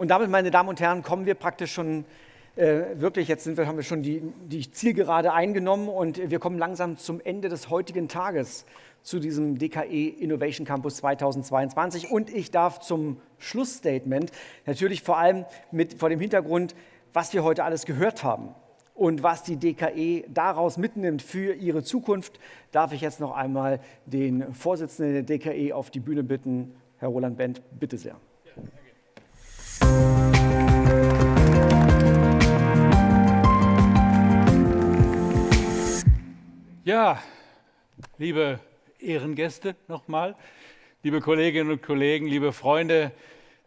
Und damit, meine Damen und Herren, kommen wir praktisch schon äh, wirklich, jetzt wir, haben wir schon die, die Zielgerade eingenommen und wir kommen langsam zum Ende des heutigen Tages zu diesem DKE Innovation Campus 2022. Und ich darf zum Schlussstatement natürlich vor allem mit, vor dem Hintergrund, was wir heute alles gehört haben und was die DKE daraus mitnimmt für ihre Zukunft, darf ich jetzt noch einmal den Vorsitzenden der DKE auf die Bühne bitten. Herr Roland Bent, bitte sehr. Ja, liebe Ehrengäste nochmal, liebe Kolleginnen und Kollegen, liebe Freunde,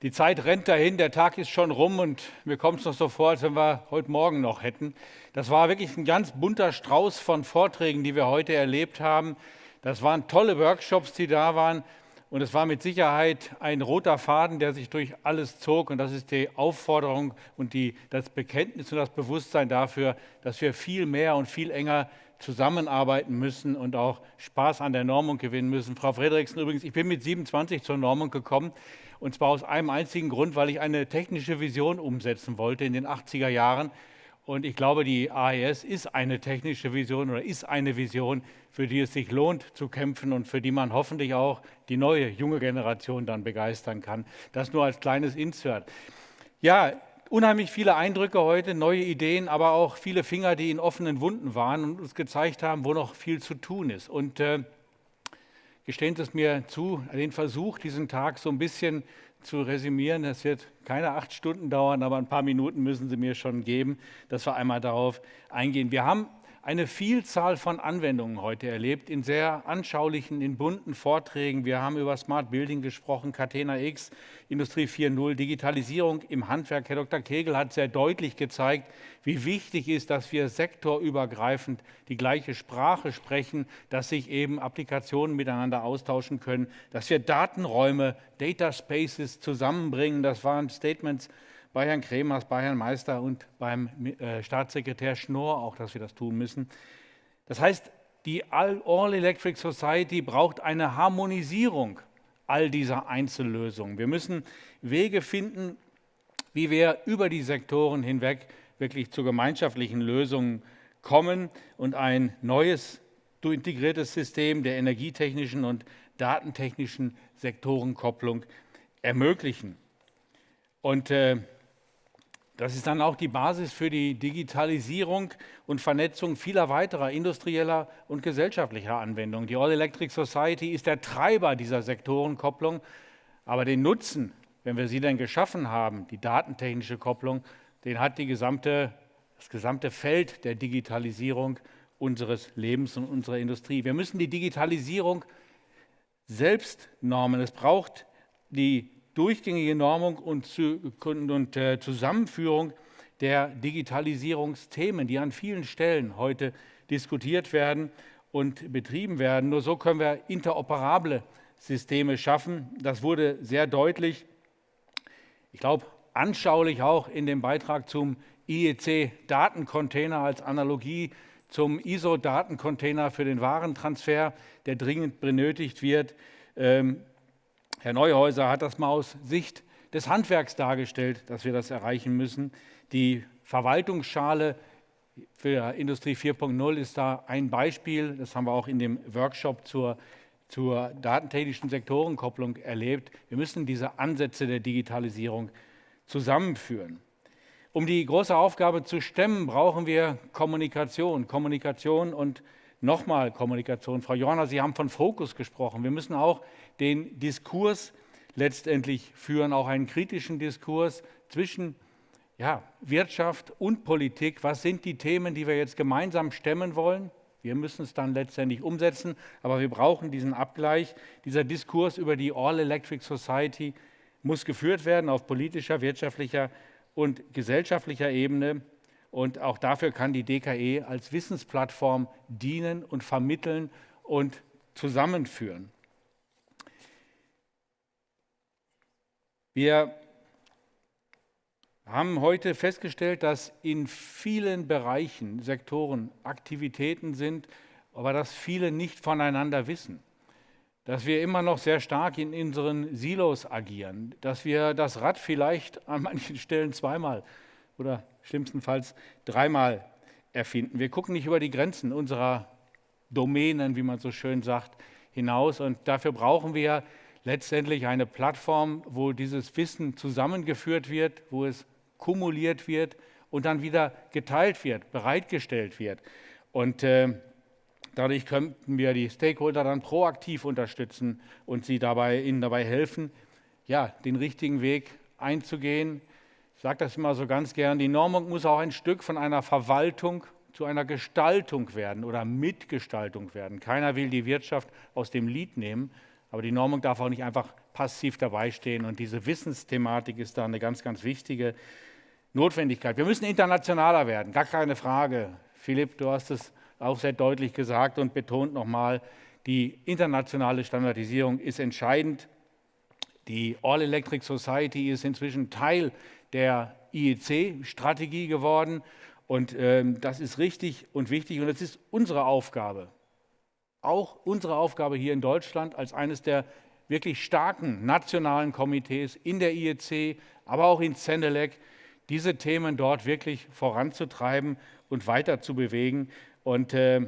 die Zeit rennt dahin, der Tag ist schon rum und mir kommt es noch so vor, als wenn wir heute Morgen noch hätten. Das war wirklich ein ganz bunter Strauß von Vorträgen, die wir heute erlebt haben. Das waren tolle Workshops, die da waren. Und es war mit Sicherheit ein roter Faden, der sich durch alles zog. Und das ist die Aufforderung und die, das Bekenntnis und das Bewusstsein dafür, dass wir viel mehr und viel enger zusammenarbeiten müssen und auch Spaß an der Normung gewinnen müssen. Frau Frederiksen, übrigens, ich bin mit 27 zur Normung gekommen. Und zwar aus einem einzigen Grund, weil ich eine technische Vision umsetzen wollte in den 80er Jahren. Und ich glaube, die AES ist eine technische Vision oder ist eine Vision, für die es sich lohnt zu kämpfen und für die man hoffentlich auch die neue junge Generation dann begeistern kann. Das nur als kleines Insert. Ja, unheimlich viele Eindrücke heute, neue Ideen, aber auch viele Finger, die in offenen Wunden waren und uns gezeigt haben, wo noch viel zu tun ist. Und äh, gestehen Sie es mir zu, den Versuch, diesen Tag so ein bisschen zu resümieren. Das wird keine acht Stunden dauern, aber ein paar Minuten müssen Sie mir schon geben, dass wir einmal darauf eingehen. Wir haben eine Vielzahl von Anwendungen heute erlebt, in sehr anschaulichen, in bunten Vorträgen. Wir haben über Smart Building gesprochen, Catena X, Industrie 4.0, Digitalisierung im Handwerk. Herr Dr. Kegel hat sehr deutlich gezeigt, wie wichtig ist, dass wir sektorübergreifend die gleiche Sprache sprechen, dass sich eben Applikationen miteinander austauschen können, dass wir Datenräume, Data Spaces zusammenbringen. Das waren Statements bei Herrn Kremers, bei Herrn Meister und beim äh, Staatssekretär Schnorr auch, dass wir das tun müssen. Das heißt, die All Electric Society braucht eine Harmonisierung all dieser Einzellösungen. Wir müssen Wege finden, wie wir über die Sektoren hinweg wirklich zu gemeinschaftlichen Lösungen kommen und ein neues integriertes System der energietechnischen und datentechnischen Sektorenkopplung ermöglichen. Und äh, das ist dann auch die Basis für die Digitalisierung und Vernetzung vieler weiterer industrieller und gesellschaftlicher Anwendungen. Die All Electric Society ist der Treiber dieser Sektorenkopplung, aber den Nutzen, wenn wir sie denn geschaffen haben, die datentechnische Kopplung, den hat gesamte, das gesamte Feld der Digitalisierung unseres Lebens und unserer Industrie. Wir müssen die Digitalisierung selbst normen. Es braucht die durchgängige Normung und, äh, Zusammenführung der Digitalisierungsthemen, die an vielen Stellen heute diskutiert werden und betrieben werden. Nur so können wir interoperable Systeme schaffen. Das wurde sehr deutlich, ich glaube, anschaulich auch in dem Beitrag zum IEC-Datencontainer als Analogie zum ISO-Datencontainer für den Warentransfer, der dringend benötigt wird. Ähm, Herr Neuhäuser hat das mal aus Sicht des Handwerks dargestellt, dass wir das erreichen müssen. Die Verwaltungsschale für Industrie 4.0 ist da ein Beispiel. Das haben wir auch in dem Workshop zur, zur datentechnischen Sektorenkopplung erlebt. Wir müssen diese Ansätze der Digitalisierung zusammenführen. Um die große Aufgabe zu stemmen, brauchen wir Kommunikation. Kommunikation und nochmal Kommunikation. Frau Johanna, Sie haben von Fokus gesprochen. Wir müssen auch den Diskurs letztendlich führen, auch einen kritischen Diskurs zwischen ja, Wirtschaft und Politik. Was sind die Themen, die wir jetzt gemeinsam stemmen wollen? Wir müssen es dann letztendlich umsetzen, aber wir brauchen diesen Abgleich. Dieser Diskurs über die All Electric Society muss geführt werden auf politischer, wirtschaftlicher und gesellschaftlicher Ebene. Und auch dafür kann die DKE als Wissensplattform dienen und vermitteln und zusammenführen. Wir haben heute festgestellt, dass in vielen Bereichen, Sektoren Aktivitäten sind, aber dass viele nicht voneinander wissen. dass wir immer noch sehr stark in unseren Silos agieren, dass wir das Rad vielleicht an manchen Stellen zweimal oder schlimmstenfalls dreimal erfinden. Wir gucken nicht über die Grenzen unserer Domänen, wie man so schön sagt, hinaus. Und dafür brauchen wir letztendlich eine Plattform, wo dieses Wissen zusammengeführt wird, wo es kumuliert wird und dann wieder geteilt wird, bereitgestellt wird. Und äh, dadurch könnten wir die Stakeholder dann proaktiv unterstützen und sie dabei, ihnen dabei helfen, ja, den richtigen Weg einzugehen. Sage das immer so ganz gern, die Normung muss auch ein Stück von einer Verwaltung zu einer Gestaltung werden oder Mitgestaltung werden. Keiner will die Wirtschaft aus dem Lied nehmen, aber die Normung darf auch nicht einfach passiv dabei stehen. Und diese Wissensthematik ist da eine ganz, ganz wichtige Notwendigkeit. Wir müssen internationaler werden, gar keine Frage. Philipp, du hast es auch sehr deutlich gesagt und betont nochmal, die internationale Standardisierung ist entscheidend. Die All Electric Society ist inzwischen Teil der IEC-Strategie geworden. Und ähm, das ist richtig und wichtig. Und es ist unsere Aufgabe, auch unsere Aufgabe hier in Deutschland als eines der wirklich starken nationalen Komitees in der IEC, aber auch in Zenelec, diese Themen dort wirklich voranzutreiben und weiter zu bewegen. Und äh,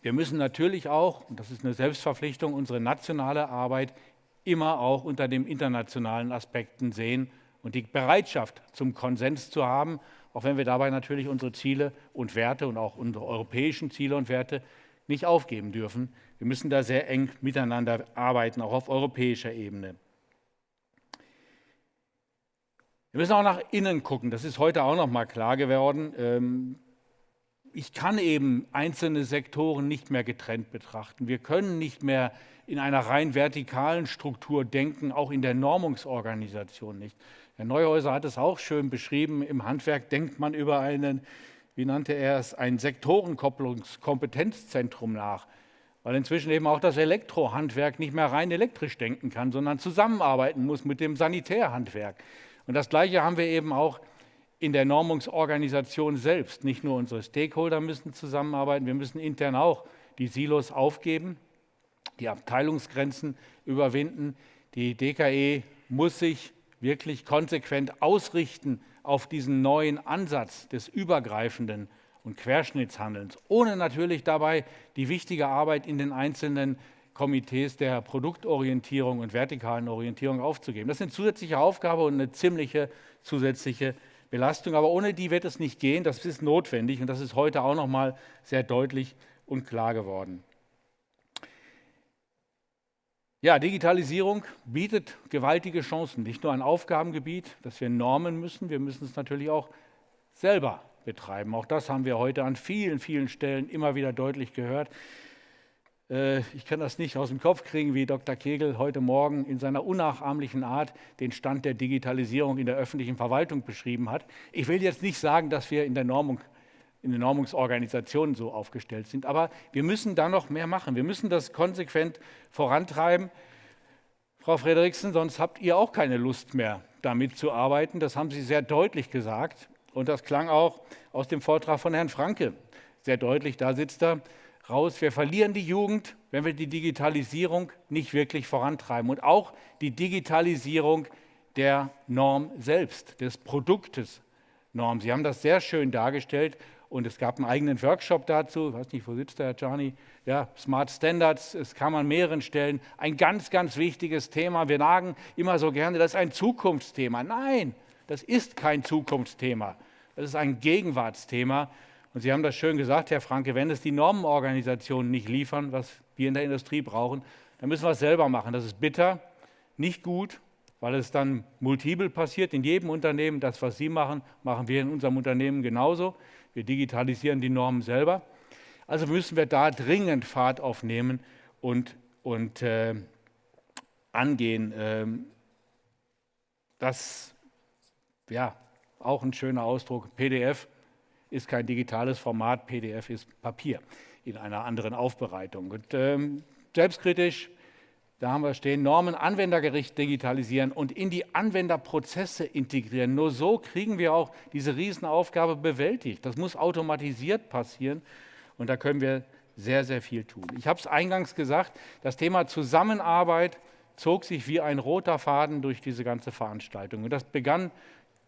wir müssen natürlich auch, und das ist eine Selbstverpflichtung, unsere nationale Arbeit immer auch unter den internationalen Aspekten sehen und die Bereitschaft zum Konsens zu haben auch wenn wir dabei natürlich unsere Ziele und Werte und auch unsere europäischen Ziele und Werte nicht aufgeben dürfen. Wir müssen da sehr eng miteinander arbeiten, auch auf europäischer Ebene. Wir müssen auch nach innen gucken. Das ist heute auch noch mal klar geworden. Ähm, ich kann eben einzelne Sektoren nicht mehr getrennt betrachten. Wir können nicht mehr in einer rein vertikalen Struktur denken, auch in der Normungsorganisation nicht. Herr Neuhäuser hat es auch schön beschrieben. Im Handwerk denkt man über einen, wie nannte er es, ein Sektorenkopplungskompetenzzentrum nach, weil inzwischen eben auch das Elektrohandwerk nicht mehr rein elektrisch denken kann, sondern zusammenarbeiten muss mit dem Sanitärhandwerk. Und das Gleiche haben wir eben auch in der Normungsorganisation selbst. Nicht nur unsere Stakeholder müssen zusammenarbeiten, wir müssen intern auch die Silos aufgeben, die Abteilungsgrenzen überwinden. Die DKE muss sich wirklich konsequent ausrichten auf diesen neuen Ansatz des übergreifenden und Querschnittshandelns, ohne natürlich dabei die wichtige Arbeit in den einzelnen Komitees der Produktorientierung und vertikalen Orientierung aufzugeben. Das ist eine zusätzliche Aufgabe und eine ziemliche zusätzliche Belastung, aber ohne die wird es nicht gehen. Das ist notwendig und das ist heute auch noch mal sehr deutlich und klar geworden. Ja, Digitalisierung bietet gewaltige Chancen, nicht nur ein Aufgabengebiet, das wir normen müssen, wir müssen es natürlich auch selber betreiben. Auch das haben wir heute an vielen, vielen Stellen immer wieder deutlich gehört. Äh, ich kann das nicht aus dem Kopf kriegen, wie Dr. Kegel heute Morgen in seiner unnachahmlichen Art den Stand der Digitalisierung in der öffentlichen Verwaltung beschrieben hat. Ich will jetzt nicht sagen, dass wir in der Normung in den Normungsorganisationen so aufgestellt sind. Aber wir müssen da noch mehr machen. Wir müssen das konsequent vorantreiben. Frau Frederiksen, sonst habt ihr auch keine Lust mehr, damit zu arbeiten. Das haben Sie sehr deutlich gesagt. Und das klang auch aus dem Vortrag von Herrn Franke sehr deutlich. Da sitzt er raus. Wir verlieren die Jugend, wenn wir die Digitalisierung nicht wirklich vorantreiben. Und auch die Digitalisierung der Norm selbst, des Produktes Norm. Sie haben das sehr schön dargestellt und es gab einen eigenen Workshop dazu. Ich weiß nicht, wo sitzt der Herr Gianni? Ja, Smart Standards, es kam an mehreren Stellen. Ein ganz, ganz wichtiges Thema. Wir sagen immer so gerne, das ist ein Zukunftsthema. Nein, das ist kein Zukunftsthema. Das ist ein Gegenwartsthema. Und Sie haben das schön gesagt, Herr Franke, wenn es die Normenorganisationen nicht liefern, was wir in der Industrie brauchen, dann müssen wir es selber machen. Das ist bitter, nicht gut, weil es dann multiple passiert in jedem Unternehmen. Das, was Sie machen, machen wir in unserem Unternehmen genauso. Wir digitalisieren die Normen selber. Also müssen wir da dringend Fahrt aufnehmen und, und äh, angehen. Ähm, das, ja, auch ein schöner Ausdruck. PDF ist kein digitales Format, PDF ist Papier in einer anderen Aufbereitung. Und ähm, selbstkritisch da haben wir stehen, Normen anwendergericht digitalisieren und in die Anwenderprozesse integrieren. Nur so kriegen wir auch diese Riesenaufgabe bewältigt. Das muss automatisiert passieren und da können wir sehr, sehr viel tun. Ich habe es eingangs gesagt, das Thema Zusammenarbeit zog sich wie ein roter Faden durch diese ganze Veranstaltung. Und das begann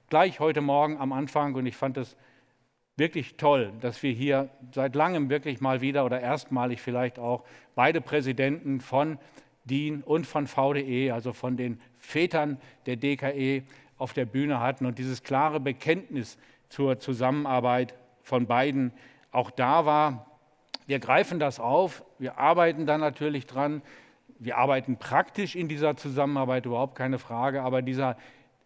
gleich heute Morgen am Anfang und ich fand es wirklich toll, dass wir hier seit langem wirklich mal wieder oder erstmalig vielleicht auch beide Präsidenten von DIN und von VDE, also von den Vätern der DKE, auf der Bühne hatten und dieses klare Bekenntnis zur Zusammenarbeit von beiden auch da war. Wir greifen das auf, wir arbeiten da natürlich dran, wir arbeiten praktisch in dieser Zusammenarbeit, überhaupt keine Frage, aber dieser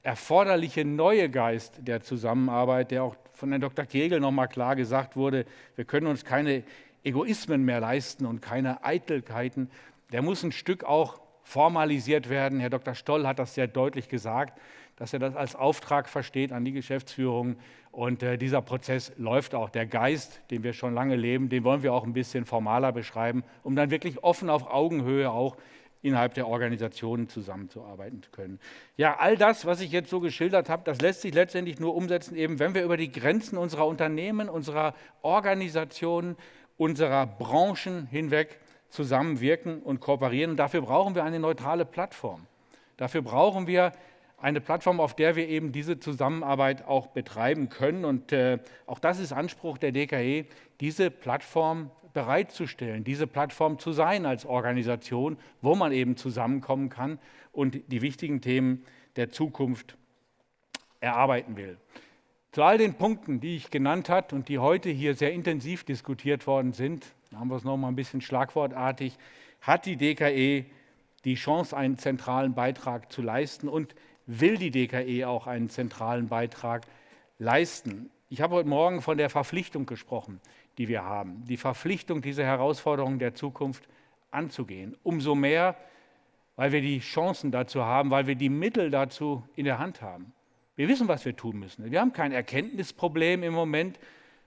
erforderliche neue Geist der Zusammenarbeit, der auch von Herrn Dr. Kegel nochmal klar gesagt wurde, wir können uns keine Egoismen mehr leisten und keine Eitelkeiten, der muss ein Stück auch formalisiert werden. Herr Dr. Stoll hat das sehr deutlich gesagt, dass er das als Auftrag versteht an die Geschäftsführung. Und äh, dieser Prozess läuft auch. Der Geist, den wir schon lange leben, den wollen wir auch ein bisschen formaler beschreiben, um dann wirklich offen auf Augenhöhe auch innerhalb der Organisationen zusammenzuarbeiten zu können. Ja, all das, was ich jetzt so geschildert habe, das lässt sich letztendlich nur umsetzen, eben wenn wir über die Grenzen unserer Unternehmen, unserer Organisationen, unserer Branchen hinweg zusammenwirken und kooperieren. Und dafür brauchen wir eine neutrale Plattform. Dafür brauchen wir eine Plattform, auf der wir eben diese Zusammenarbeit auch betreiben können. Und äh, auch das ist Anspruch der DKE, diese Plattform bereitzustellen, diese Plattform zu sein als Organisation, wo man eben zusammenkommen kann und die wichtigen Themen der Zukunft erarbeiten will. Zu all den Punkten, die ich genannt habe und die heute hier sehr intensiv diskutiert worden sind, haben wir es nochmal ein bisschen schlagwortartig, hat die DKE die Chance, einen zentralen Beitrag zu leisten und will die DKE auch einen zentralen Beitrag leisten. Ich habe heute Morgen von der Verpflichtung gesprochen, die wir haben. Die Verpflichtung, diese Herausforderungen der Zukunft anzugehen. Umso mehr, weil wir die Chancen dazu haben, weil wir die Mittel dazu in der Hand haben. Wir wissen, was wir tun müssen. Wir haben kein Erkenntnisproblem im Moment.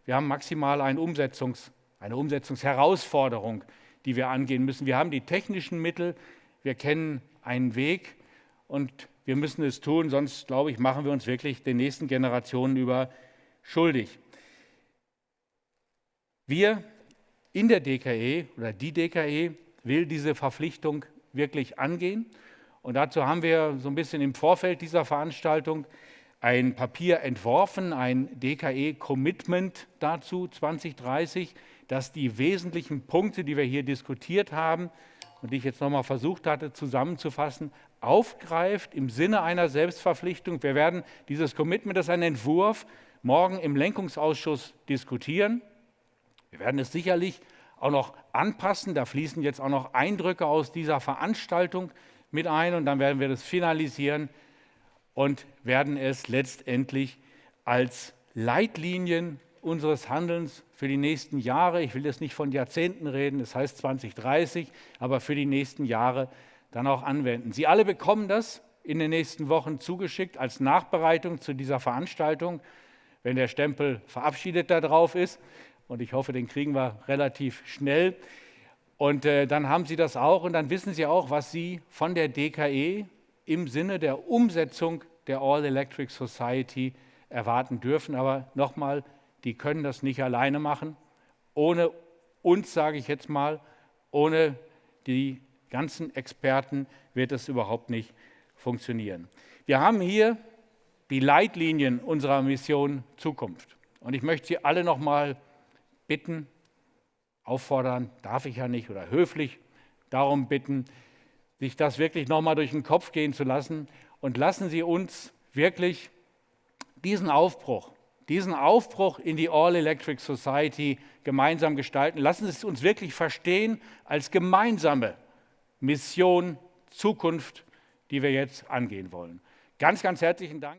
Wir haben maximal eine, Umsetzungs-, eine Umsetzungsherausforderung, die wir angehen müssen. Wir haben die technischen Mittel, wir kennen einen Weg und wir müssen es tun, sonst, glaube ich, machen wir uns wirklich den nächsten Generationen über schuldig. Wir in der DKE oder die DKE will diese Verpflichtung wirklich angehen. Und dazu haben wir so ein bisschen im Vorfeld dieser Veranstaltung ein Papier entworfen, ein DKE-Commitment dazu 2030, das die wesentlichen Punkte, die wir hier diskutiert haben und die ich jetzt nochmal versucht hatte zusammenzufassen, aufgreift im Sinne einer Selbstverpflichtung. Wir werden dieses Commitment, das ist ein Entwurf, morgen im Lenkungsausschuss diskutieren. Wir werden es sicherlich auch noch anpassen. Da fließen jetzt auch noch Eindrücke aus dieser Veranstaltung mit ein und dann werden wir das finalisieren und werden es letztendlich als Leitlinien unseres Handelns für die nächsten Jahre, ich will jetzt nicht von Jahrzehnten reden, das heißt 2030, aber für die nächsten Jahre dann auch anwenden. Sie alle bekommen das in den nächsten Wochen zugeschickt als Nachbereitung zu dieser Veranstaltung, wenn der Stempel verabschiedet da drauf ist. Und ich hoffe, den kriegen wir relativ schnell. Und äh, dann haben Sie das auch und dann wissen Sie auch, was Sie von der DKE im Sinne der Umsetzung der All Electric Society erwarten dürfen. Aber nochmal, die können das nicht alleine machen. Ohne uns, sage ich jetzt mal, ohne die ganzen Experten wird es überhaupt nicht funktionieren. Wir haben hier die Leitlinien unserer Mission Zukunft. Und ich möchte Sie alle noch mal bitten, auffordern, darf ich ja nicht, oder höflich darum bitten, sich das wirklich noch mal durch den Kopf gehen zu lassen und lassen Sie uns wirklich diesen Aufbruch, diesen Aufbruch in die All Electric Society gemeinsam gestalten. Lassen Sie es uns wirklich verstehen als gemeinsame Mission Zukunft, die wir jetzt angehen wollen. Ganz, ganz herzlichen Dank.